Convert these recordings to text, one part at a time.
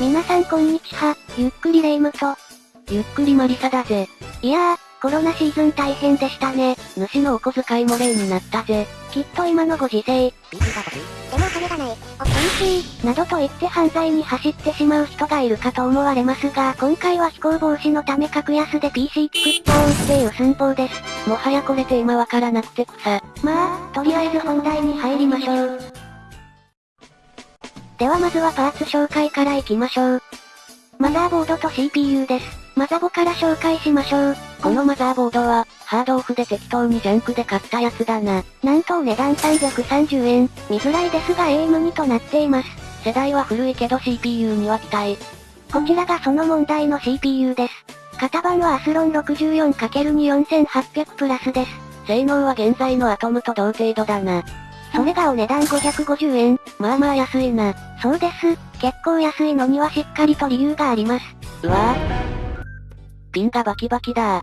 皆さんこんにちは、ゆっくりレ夢ムと、ゆっくりマリサだぜ。いやー、コロナシーズン大変でしたね。主のお小遣いも例になったぜ。きっと今のご時世、でも金がない。お寂しい、などと言って犯罪に走ってしまう人がいるかと思われますが、今回は非行防止のため格安で PC 作っちゃおうっていう寸法です。もはやこれテーマわからなくて草。まあ、とりあえず本題に入りましょう。ではまずはパーツ紹介からいきましょう。マザーボードと CPU です。マザボから紹介しましょう。このマザーボードは、ハードオフで適当にジャンクで買ったやつだな。なんとお値段330円。見づらいですが AM2 となっています。世代は古いけど CPU には期待。こちらがその問題の CPU です。型番はアスロン 64×24800 プラスです。性能は現在のアトムと同程度だな。それがお値段550円。まあまあ安いな。そうです。結構安いのにはしっかりと理由があります。うわぁ。ピンがバキバキだ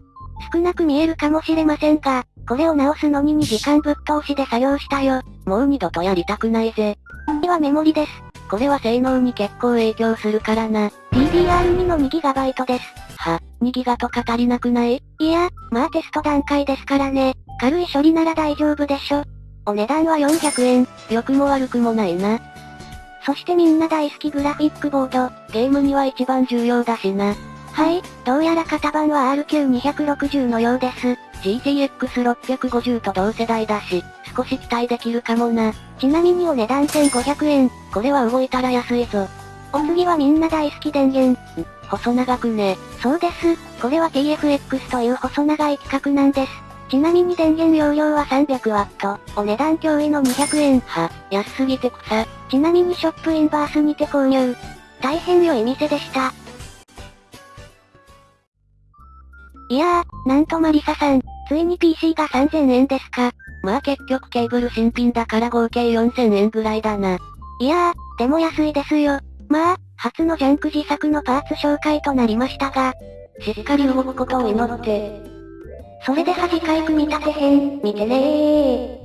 少なく見えるかもしれませんが、これを直すのに2時間ぶっ通しで作業したよ。もう二度とやりたくないぜ。次はメモリです。これは性能に結構影響するからな。DDR2 の 2GB です。は、2ギガとか足りなくない？いや、まあテスト段階ですからね。軽い処理なら大丈夫でしょ。お値段は400円。良くも悪くもないな。そしてみんな大好きグラフィックボード。ゲームには一番重要だしな。はい、どうやら型番は RQ260 のようです。GTX650 と同世代だし、少し期待できるかもな。ちなみにお値段1500円。これは動いたら安いぞ。お次はみんな大好き電源。細長くね。そうです。これは TFX という細長い規格なんです。ちなみに電源容量は 300W。お値段驚異の200円。は、安すぎて草。ちなみにショップインバースにて購入。大変良い店でした。いやー、なんとマリサさん、ついに PC が3000円ですか。まあ結局ケーブル新品だから合計4000円ぐらいだな。いやー、でも安いですよ。まあ、初のジャンク自作のパーツ紹介となりましたが、しっかり動くことを祈って。それでは次回組み立て編、見てねー。